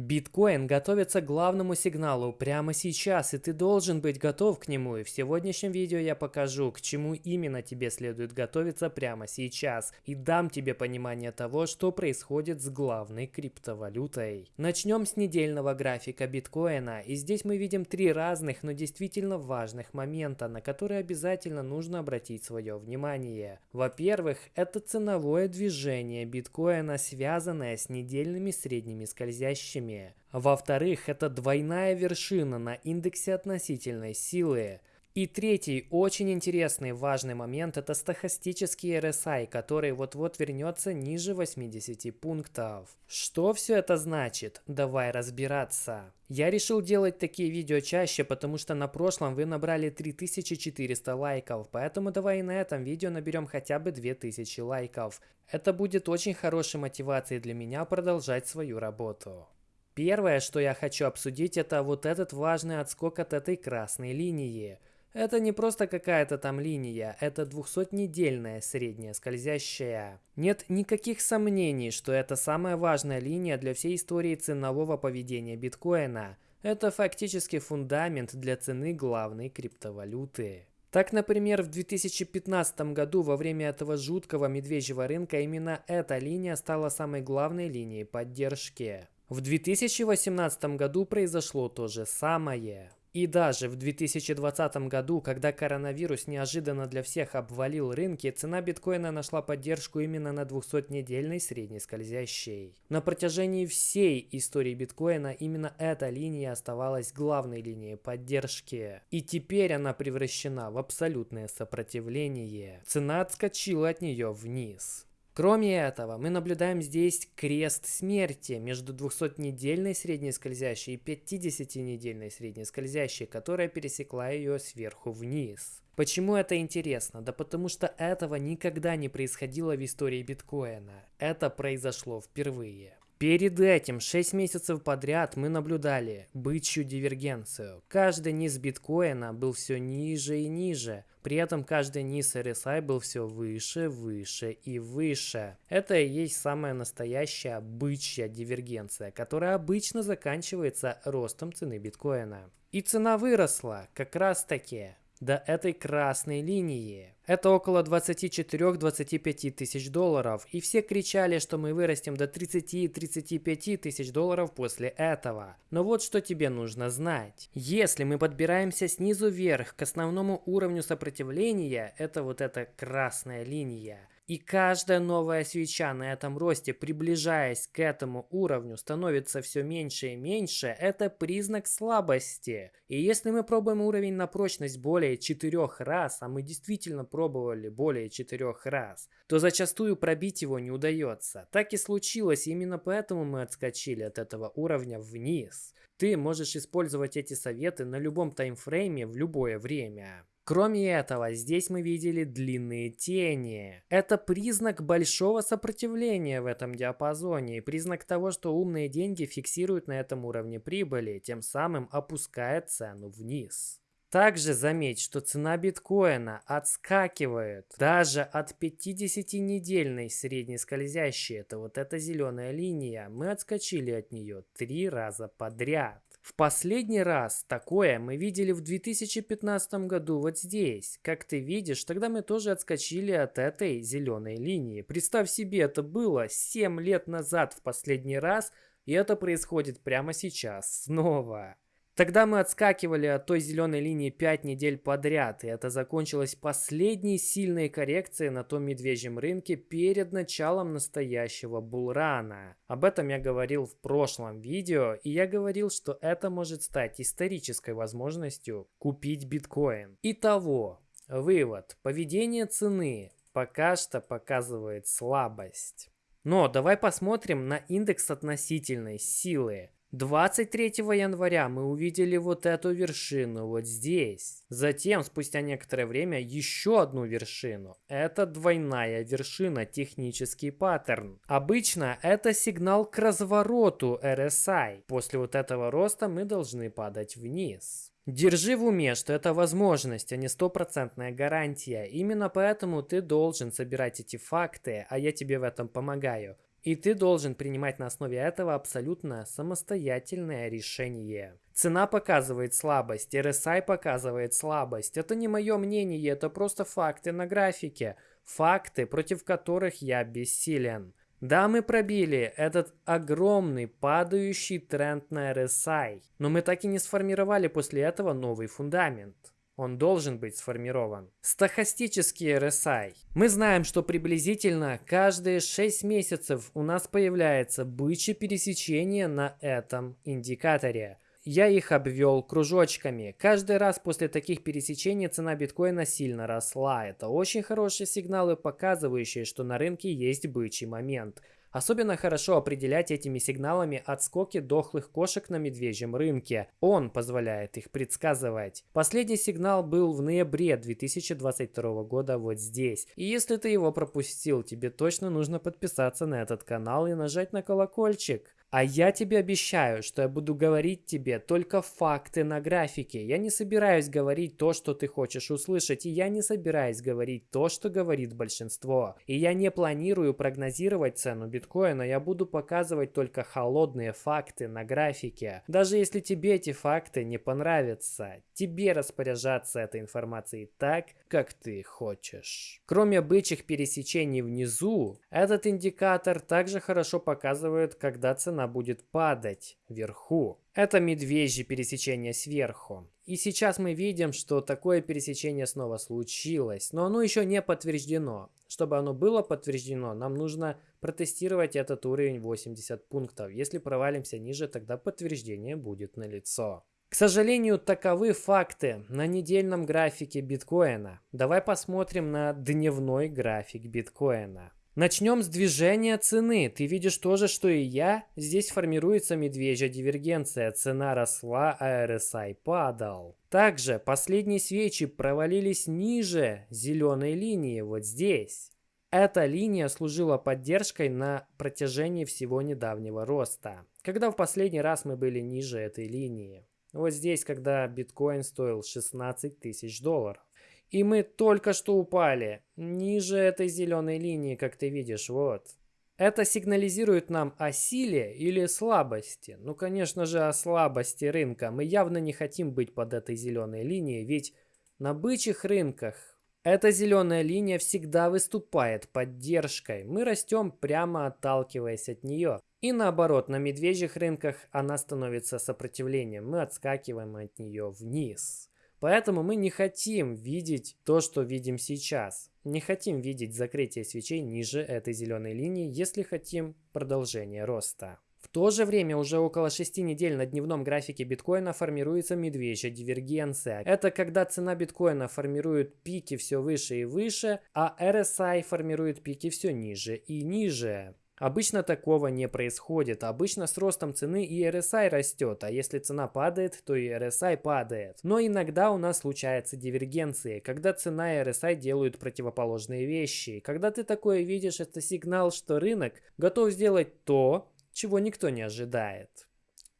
Биткоин готовится к главному сигналу прямо сейчас, и ты должен быть готов к нему. И в сегодняшнем видео я покажу, к чему именно тебе следует готовиться прямо сейчас, и дам тебе понимание того, что происходит с главной криптовалютой. Начнем с недельного графика биткоина, и здесь мы видим три разных, но действительно важных момента, на которые обязательно нужно обратить свое внимание. Во-первых, это ценовое движение биткоина, связанное с недельными средними скользящими уровне. Во-вторых, это двойная вершина на индексе относительной силы. И третий, очень интересный важный момент, это стохастический RSI, который вот-вот вернется ниже 80 пунктов. Что все это значит? Давай разбираться. Я решил делать такие видео чаще, потому что на прошлом вы набрали 3400 лайков, поэтому давай и на этом видео наберем хотя бы 2000 лайков. Это будет очень хорошей мотивацией для меня продолжать свою работу. Первое, что я хочу обсудить, это вот этот важный отскок от этой красной линии. Это не просто какая-то там линия, это 200-недельная средняя скользящая. Нет никаких сомнений, что это самая важная линия для всей истории ценового поведения биткоина. Это фактически фундамент для цены главной криптовалюты. Так, например, в 2015 году во время этого жуткого медвежьего рынка именно эта линия стала самой главной линией поддержки. В 2018 году произошло то же самое. И даже в 2020 году, когда коронавирус неожиданно для всех обвалил рынки, цена биткоина нашла поддержку именно на 200-недельной средней скользящей. На протяжении всей истории биткоина именно эта линия оставалась главной линией поддержки. И теперь она превращена в абсолютное сопротивление. Цена отскочила от нее вниз. Кроме этого, мы наблюдаем здесь крест смерти между 200-недельной средней скользящей и 50-недельной средней скользящей, которая пересекла ее сверху вниз. Почему это интересно? Да потому что этого никогда не происходило в истории биткоина. Это произошло впервые. Перед этим 6 месяцев подряд мы наблюдали бычью дивергенцию. Каждый низ биткоина был все ниже и ниже. При этом каждый низ RSI был все выше, выше и выше. Это и есть самая настоящая бычья дивергенция, которая обычно заканчивается ростом цены биткоина. И цена выросла как раз таки до этой красной линии. Это около 24-25 тысяч долларов, и все кричали, что мы вырастем до 30-35 тысяч долларов после этого. Но вот что тебе нужно знать. Если мы подбираемся снизу вверх к основному уровню сопротивления, это вот эта красная линия, и каждая новая свеча на этом росте, приближаясь к этому уровню, становится все меньше и меньше, это признак слабости. И если мы пробуем уровень на прочность более 4 раз, а мы действительно пробовали более 4 раз, то зачастую пробить его не удается. Так и случилось, именно поэтому мы отскочили от этого уровня вниз. Ты можешь использовать эти советы на любом таймфрейме в любое время. Кроме этого, здесь мы видели длинные тени. Это признак большого сопротивления в этом диапазоне и признак того, что умные деньги фиксируют на этом уровне прибыли, тем самым опуская цену вниз. Также заметь, что цена биткоина отскакивает даже от 50-недельной средней скользящей. Это вот эта зеленая линия. Мы отскочили от нее три раза подряд. В последний раз такое мы видели в 2015 году вот здесь. Как ты видишь, тогда мы тоже отскочили от этой зеленой линии. Представь себе, это было 7 лет назад в последний раз, и это происходит прямо сейчас снова. Тогда мы отскакивали от той зеленой линии 5 недель подряд, и это закончилось последней сильной коррекцией на том медвежьем рынке перед началом настоящего булрана. Об этом я говорил в прошлом видео, и я говорил, что это может стать исторической возможностью купить биткоин. Итого, вывод. Поведение цены пока что показывает слабость. Но давай посмотрим на индекс относительной силы. 23 января мы увидели вот эту вершину вот здесь. Затем, спустя некоторое время, еще одну вершину. Это двойная вершина, технический паттерн. Обычно это сигнал к развороту RSI. После вот этого роста мы должны падать вниз. Держи в уме, что это возможность, а не стопроцентная гарантия. Именно поэтому ты должен собирать эти факты, а я тебе в этом помогаю. И ты должен принимать на основе этого абсолютно самостоятельное решение. Цена показывает слабость, RSI показывает слабость. Это не мое мнение, это просто факты на графике. Факты, против которых я бессилен. Да, мы пробили этот огромный падающий тренд на RSI, но мы так и не сформировали после этого новый фундамент. Он должен быть сформирован. Стохастический RSI. Мы знаем, что приблизительно каждые 6 месяцев у нас появляется бычье пересечение на этом индикаторе. Я их обвел кружочками. Каждый раз после таких пересечений цена биткоина сильно росла. Это очень хорошие сигналы, показывающие, что на рынке есть бычий момент. Особенно хорошо определять этими сигналами отскоки дохлых кошек на медвежьем рынке. Он позволяет их предсказывать. Последний сигнал был в ноябре 2022 года вот здесь. И если ты его пропустил, тебе точно нужно подписаться на этот канал и нажать на колокольчик. А я тебе обещаю, что я буду говорить тебе только факты на графике. Я не собираюсь говорить то, что ты хочешь услышать, и я не собираюсь говорить то, что говорит большинство. И я не планирую прогнозировать цену биткоина, я буду показывать только холодные факты на графике. Даже если тебе эти факты не понравятся, тебе распоряжаться этой информацией так, как ты хочешь. Кроме бычьих пересечений внизу, этот индикатор также хорошо показывает, когда цена она будет падать вверху. Это медвежье пересечение сверху. И сейчас мы видим, что такое пересечение снова случилось, но оно еще не подтверждено. Чтобы оно было подтверждено, нам нужно протестировать этот уровень 80 пунктов. Если провалимся ниже, тогда подтверждение будет налицо. К сожалению, таковы факты на недельном графике биткоина. Давай посмотрим на дневной график биткоина. Начнем с движения цены. Ты видишь то же, что и я. Здесь формируется медвежья дивергенция. Цена росла, а RSI падал. Также последние свечи провалились ниже зеленой линии, вот здесь. Эта линия служила поддержкой на протяжении всего недавнего роста. Когда в последний раз мы были ниже этой линии? Вот здесь, когда биткоин стоил 16 тысяч долларов. И мы только что упали, ниже этой зеленой линии, как ты видишь, вот. Это сигнализирует нам о силе или слабости. Ну, конечно же, о слабости рынка. Мы явно не хотим быть под этой зеленой линией, ведь на бычьих рынках эта зеленая линия всегда выступает поддержкой. Мы растем прямо отталкиваясь от нее. И наоборот, на медвежьих рынках она становится сопротивлением. Мы отскакиваем от нее вниз. Поэтому мы не хотим видеть то, что видим сейчас. Не хотим видеть закрытие свечей ниже этой зеленой линии, если хотим продолжения роста. В то же время уже около 6 недель на дневном графике биткоина формируется медвежья дивергенция. Это когда цена биткоина формирует пики все выше и выше, а RSI формирует пики все ниже и ниже. Обычно такого не происходит. Обычно с ростом цены и RSI растет, а если цена падает, то и RSI падает. Но иногда у нас случаются дивергенции, когда цена и RSI делают противоположные вещи. Когда ты такое видишь, это сигнал, что рынок готов сделать то, чего никто не ожидает.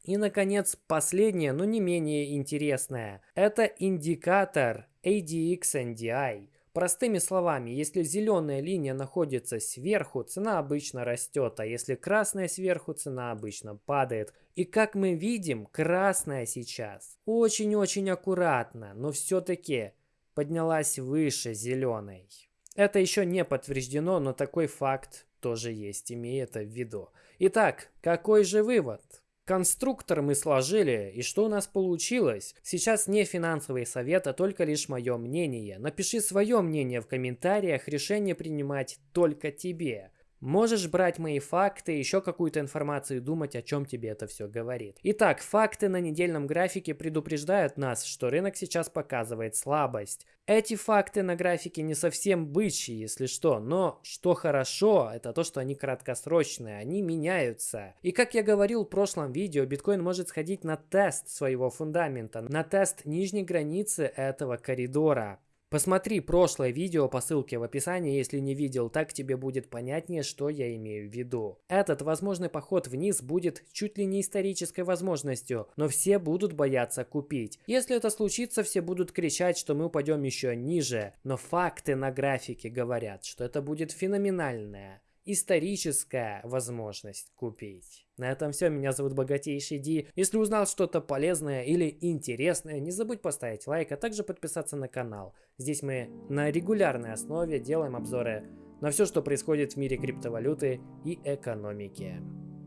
И, наконец, последнее, но не менее интересное. Это индикатор ADX-NDI. Простыми словами, если зеленая линия находится сверху, цена обычно растет, а если красная сверху, цена обычно падает. И как мы видим, красная сейчас очень-очень аккуратно, но все-таки поднялась выше зеленой. Это еще не подтверждено, но такой факт тоже есть, имея это в виду. Итак, какой же вывод? Конструктор мы сложили, и что у нас получилось? Сейчас не финансовый совет, а только лишь мое мнение. Напиши свое мнение в комментариях, решение принимать только тебе. Можешь брать мои факты, еще какую-то информацию и думать, о чем тебе это все говорит. Итак, факты на недельном графике предупреждают нас, что рынок сейчас показывает слабость. Эти факты на графике не совсем бычьи, если что, но что хорошо, это то, что они краткосрочные, они меняются. И как я говорил в прошлом видео, биткоин может сходить на тест своего фундамента, на тест нижней границы этого коридора. Посмотри прошлое видео по ссылке в описании, если не видел, так тебе будет понятнее, что я имею в виду. Этот возможный поход вниз будет чуть ли не исторической возможностью, но все будут бояться купить. Если это случится, все будут кричать, что мы упадем еще ниже, но факты на графике говорят, что это будет феноменальная историческая возможность купить. На этом все. Меня зовут Богатейший Ди. Если узнал что-то полезное или интересное, не забудь поставить лайк, а также подписаться на канал. Здесь мы на регулярной основе делаем обзоры на все, что происходит в мире криптовалюты и экономики.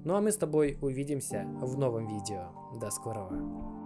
Ну а мы с тобой увидимся в новом видео. До скорого.